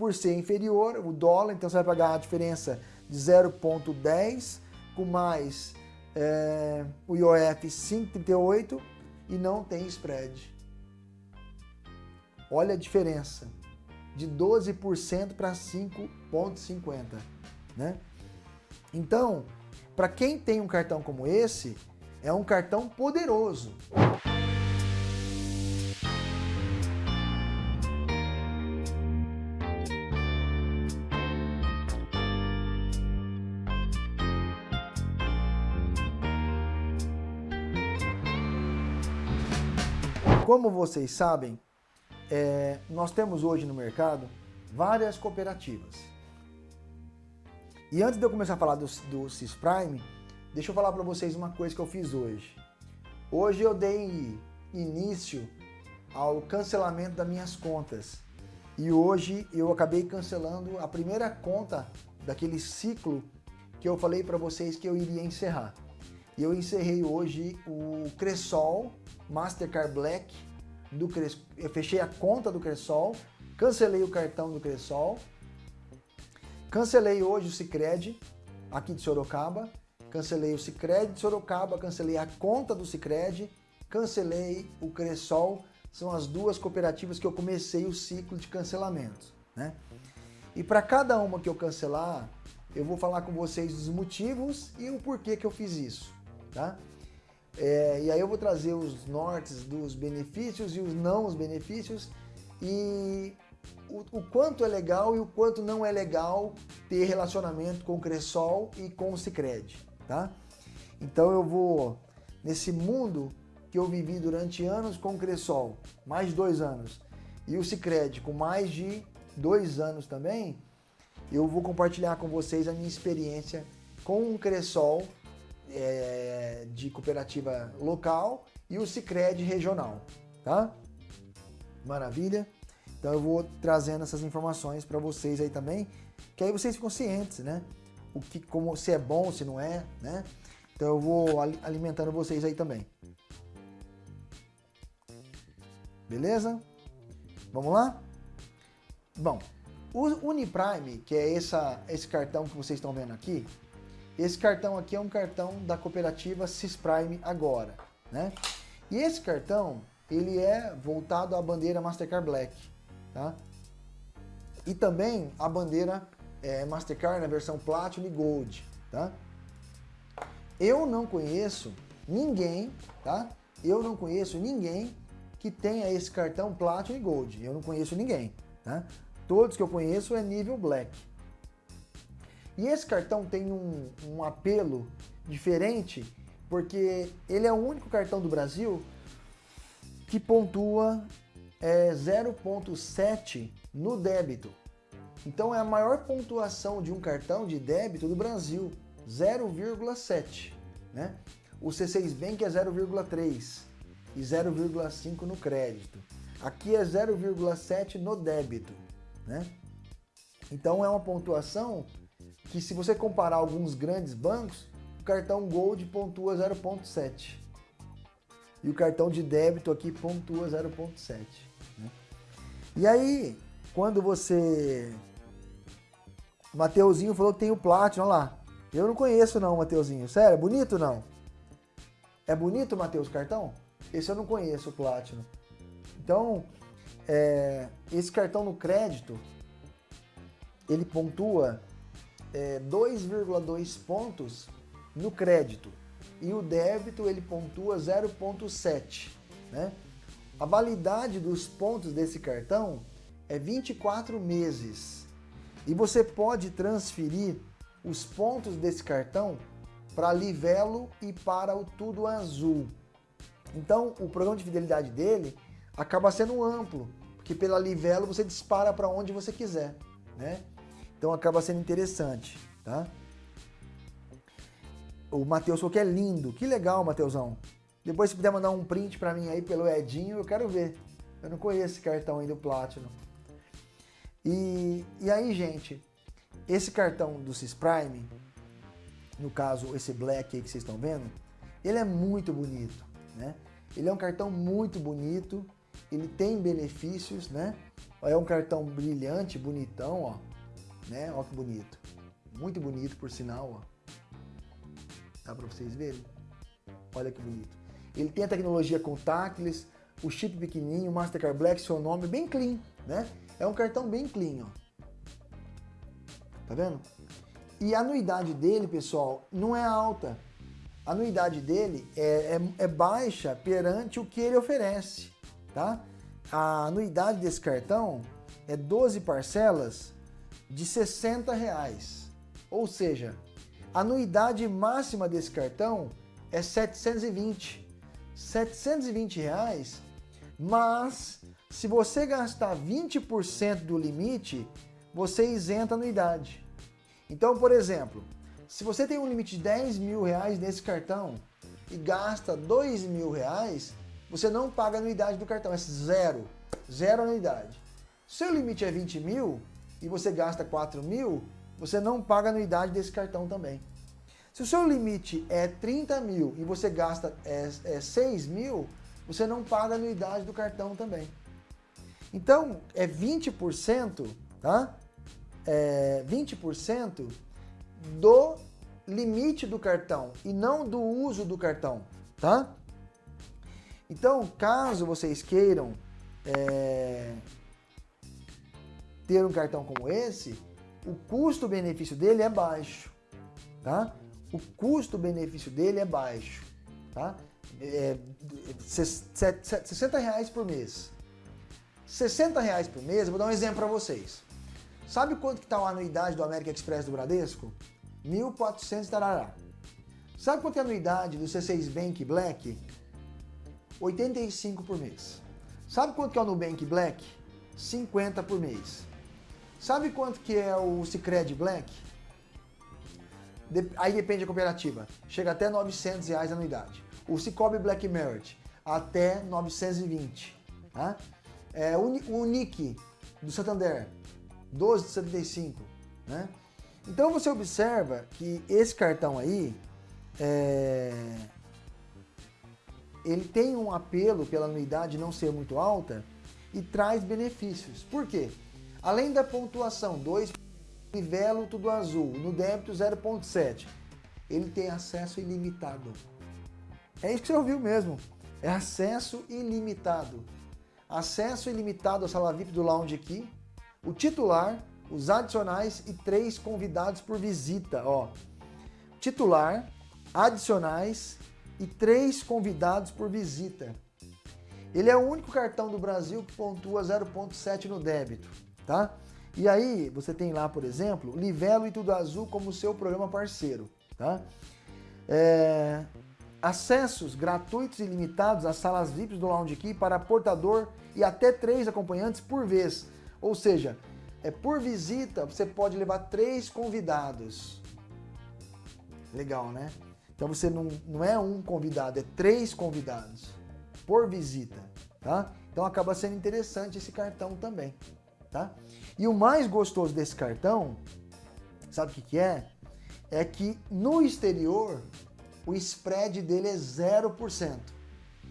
por ser inferior, o dólar, então você vai pagar a diferença de 0,10 com mais é, o IOF 5,38 e não tem spread. Olha a diferença, de 12% para 5,50, né? Então, para quem tem um cartão como esse, é um cartão poderoso. Como vocês sabem, é, nós temos hoje no mercado várias cooperativas. E antes de eu começar a falar do, do Cisprime, deixa eu falar para vocês uma coisa que eu fiz hoje. Hoje eu dei início ao cancelamento das minhas contas. E hoje eu acabei cancelando a primeira conta daquele ciclo que eu falei para vocês que eu iria encerrar. E eu encerrei hoje o Cressol Mastercard Black do Cres... Eu fechei a conta do Cressol, cancelei o cartão do Cressol, cancelei hoje o Cicred aqui de Sorocaba, cancelei o Cicred de Sorocaba, cancelei a conta do Cicred, cancelei o Cressol, são as duas cooperativas que eu comecei o ciclo de cancelamento, né? E para cada uma que eu cancelar, eu vou falar com vocês os motivos e o porquê que eu fiz isso tá? É, e aí eu vou trazer os nortes dos benefícios e os não os benefícios e o, o, quanto é legal e o quanto não é legal ter relacionamento com o Cressol e com o Cicred, tá? Então eu vou, nesse mundo que eu vivi durante anos com o Cressol, mais de dois anos, e o Cicred com mais de dois anos também, eu vou compartilhar com vocês a minha experiência com o Cressol é, de cooperativa local e o Cicred regional, tá? Maravilha? Então eu vou trazendo essas informações para vocês aí também, que aí vocês ficam cientes, né? O que, como, se é bom, se não é, né? Então eu vou alimentando vocês aí também. Beleza? Vamos lá? Bom, o Uniprime, que é essa, esse cartão que vocês estão vendo aqui, esse cartão aqui é um cartão da cooperativa Cisprime Agora, né? E esse cartão, ele é voltado à bandeira Mastercard Black, tá? E também a bandeira é, Mastercard na versão Platinum e Gold, tá? Eu não conheço ninguém, tá? Eu não conheço ninguém que tenha esse cartão Platinum e Gold. Eu não conheço ninguém, tá? Todos que eu conheço é nível Black. E esse cartão tem um, um apelo diferente, porque ele é o único cartão do Brasil que pontua é, 0.7 no débito. Então é a maior pontuação de um cartão de débito do Brasil, 0,7. Né? O C6 Bank é 0,3 e 0,5 no crédito. Aqui é 0,7 no débito. Né? Então é uma pontuação que se você comparar alguns grandes bancos, o cartão Gold pontua 0.7 e o cartão de débito aqui pontua 0.7. Né? E aí, quando você... Mateuzinho falou que tem o Platinum, olha lá. Eu não conheço não, Mateuzinho. Sério, é bonito não? É bonito, Mateus, cartão? Esse eu não conheço, o Platinum. Então, é, esse cartão no crédito, ele pontua é, 2,2 pontos no crédito e o débito ele pontua 0,7. Né? A validade dos pontos desse cartão é 24 meses e você pode transferir os pontos desse cartão para Livelo e para o Tudo Azul. Então o programa de fidelidade dele acaba sendo amplo, porque pela Livelo você dispara para onde você quiser. Né? Então acaba sendo interessante, tá? O Matheus falou que é lindo. Que legal, Matheusão. Depois se puder mandar um print para mim aí pelo Edinho, eu quero ver. Eu não conheço esse cartão aí do Platinum. E, e aí, gente, esse cartão do Cisprime, no caso esse Black aí que vocês estão vendo, ele é muito bonito, né? Ele é um cartão muito bonito, ele tem benefícios, né? É um cartão brilhante, bonitão, ó. Né? Ó que bonito. Muito bonito, por sinal, ó. Dá para vocês verem? Olha que bonito. Ele tem a tecnologia contactless, o chip pequenininho, Mastercard Black, seu nome, bem clean, né? É um cartão bem clean, ó. Tá vendo? E a anuidade dele, pessoal, não é alta. A anuidade dele é, é, é baixa perante o que ele oferece, tá? A anuidade desse cartão é 12 parcelas de 60 reais. Ou seja, a anuidade máxima desse cartão é 720. 720 reais, mas se você gastar 20% do limite, você isenta a anuidade. Então, por exemplo, se você tem um limite de 10 mil reais nesse cartão e gasta 2 mil reais, você não paga a anuidade do cartão, é zero, zero anuidade. Seu limite é 20 mil e você gasta 4 mil, você não paga anuidade desse cartão também. Se o seu limite é 30 mil e você gasta é, é 6 mil, você não paga anuidade do cartão também. Então, é 20%, tá? É 20% do limite do cartão e não do uso do cartão, tá? Então, caso vocês queiram é, ter um cartão como esse, o custo-benefício dele é baixo, tá? o custo-benefício dele é baixo, tá? É, 60 reais por mês. 60 reais por mês, vou dar um exemplo para vocês. Sabe quanto que está a anuidade do América Express do Bradesco? 1.400 tarará. Sabe quanto é a anuidade do C6 Bank Black? 85 por mês. Sabe quanto que é o Nubank Black? 50 por mês. Sabe quanto que é o Cicred Black? aí depende da cooperativa, chega até 900 reais a anuidade. O Cicobi Black Merit, até 920. Tá? É, o Unic do Santander, 12,75. Né? Então você observa que esse cartão aí, é, ele tem um apelo pela anuidade não ser muito alta e traz benefícios. Por quê? Além da pontuação 2 Livelo tudo azul, no débito 0.7. Ele tem acesso ilimitado. É isso que você ouviu mesmo. É acesso ilimitado. Acesso ilimitado à sala VIP do lounge aqui. O titular, os adicionais e três convidados por visita. Ó. Titular, adicionais e três convidados por visita. Ele é o único cartão do Brasil que pontua 0.7 no débito, tá? E aí você tem lá, por exemplo, Livelo e Tudo Azul como seu programa parceiro. Tá? É, acessos gratuitos e limitados às salas VIPs do Lounge Key para portador e até três acompanhantes por vez. Ou seja, é por visita você pode levar três convidados. Legal, né? Então você não, não é um convidado, é três convidados por visita, tá? Então acaba sendo interessante esse cartão também tá? E o mais gostoso desse cartão, sabe o que, que é? É que no exterior o spread dele é 0%.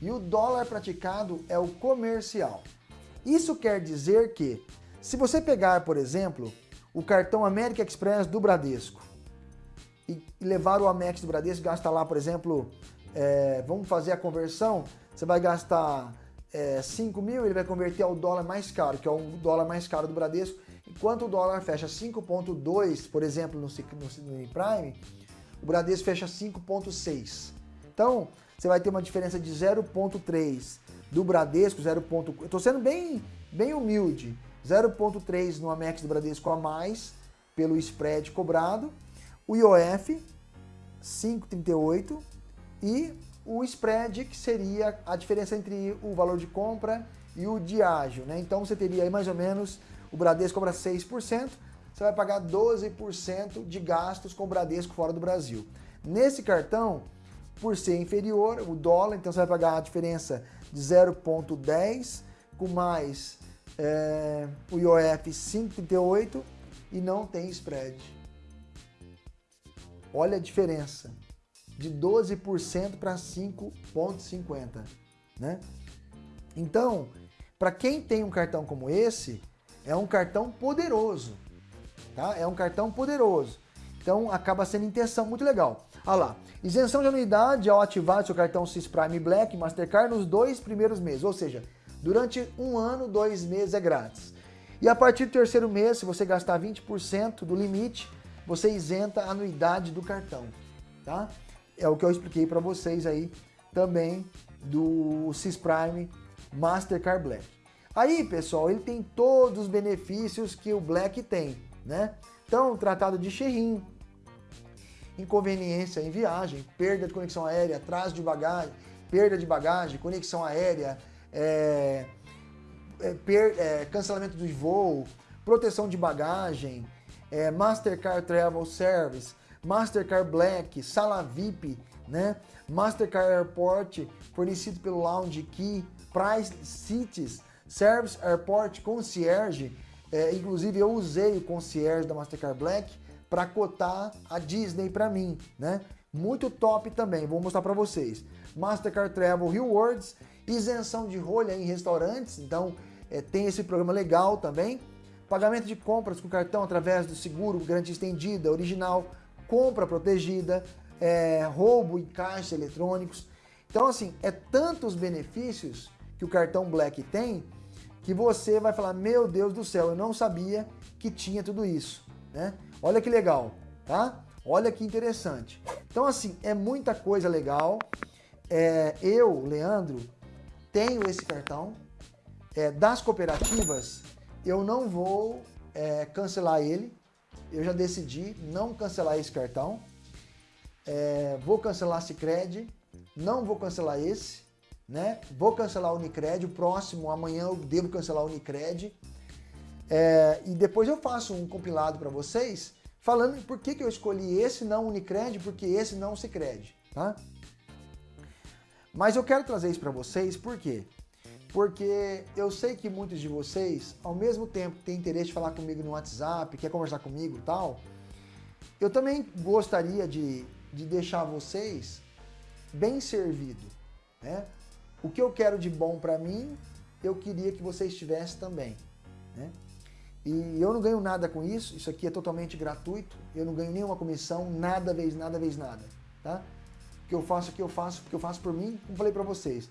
E o dólar praticado é o comercial. Isso quer dizer que, se você pegar, por exemplo, o cartão América Express do Bradesco e levar o Amex do Bradesco, gasta lá, por exemplo, é, vamos fazer a conversão, você vai gastar é, 5 mil, ele vai converter ao dólar mais caro, que é o dólar mais caro do Bradesco, enquanto o dólar fecha 5.2, por exemplo, no, no, no Prime, o Bradesco fecha 5.6. Então, você vai ter uma diferença de 0.3 do Bradesco, 0. Eu estou sendo bem, bem humilde, 0.3 no Amex do Bradesco a mais, pelo spread cobrado, o IOF 5,38 e o spread, que seria a diferença entre o valor de compra e o de ágio. Né? Então você teria aí mais ou menos, o Bradesco cobra 6%, você vai pagar 12% de gastos com o Bradesco fora do Brasil. Nesse cartão, por ser inferior, o dólar, então você vai pagar a diferença de 0,10 com mais é, o IOF 5,38 e não tem spread. Olha a diferença de 12% para 5,50%. Né? Então, para quem tem um cartão como esse, É um cartão poderoso, tá? É um cartão poderoso. Então acaba sendo intenção muito legal. Olha lá, isenção de anuidade ao ativar seu cartão Sys Prime Black Mastercard nos dois primeiros meses, ou seja, durante um ano, dois meses é grátis. E a partir do terceiro mês, se você gastar 20% do limite, você isenta a anuidade do cartão, tá? É o que eu expliquei para vocês aí também do Sys Prime Mastercard Black. Aí, pessoal, ele tem todos os benefícios que o Black tem, né? Então, tratado de xerrim, inconveniência em viagem, perda de conexão aérea, atraso de bagagem, perda de bagagem, conexão aérea, é, é, per, é, cancelamento do voo, proteção de bagagem, é, Mastercard Travel Service, Mastercard Black, sala VIP, né? Mastercard Airport, fornecido pelo Lounge Key, Price Cities, Service Airport Concierge, é, inclusive eu usei o concierge da Mastercard Black para cotar a Disney para mim, né? Muito top também, vou mostrar para vocês. Mastercard Travel Rewards, isenção de rolha em restaurantes, então é, tem esse programa legal também. Pagamento de compras com cartão através do seguro, garantia estendida, original, compra protegida, é, roubo em caixas eletrônicos. Então, assim, é tantos benefícios que o cartão Black tem que você vai falar, meu Deus do céu, eu não sabia que tinha tudo isso, né? Olha que legal, tá? Olha que interessante. Então, assim, é muita coisa legal. É, eu, Leandro, tenho esse cartão. É, das cooperativas, eu não vou é, cancelar ele. Eu já decidi não cancelar esse cartão. É, vou cancelar Cicred, não vou cancelar esse, né? Vou cancelar o Unicred, o próximo, amanhã eu devo cancelar o Unicred. É, e depois eu faço um compilado para vocês falando por que, que eu escolhi esse não Unicred, porque esse não Cicred, tá? Mas eu quero trazer isso para vocês, por quê? Porque eu sei que muitos de vocês, ao mesmo tempo que têm interesse de falar comigo no WhatsApp, quer conversar comigo e tal, eu também gostaria de, de deixar vocês bem servido, né? O que eu quero de bom para mim, eu queria que vocês tivessem também, né? E eu não ganho nada com isso, isso aqui é totalmente gratuito, eu não ganho nenhuma comissão, nada vez nada vez nada, tá? O que eu faço aqui eu faço porque eu faço por mim, como falei para vocês.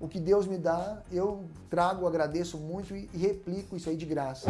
O que Deus me dá, eu trago, agradeço muito e, e replico isso aí de graça.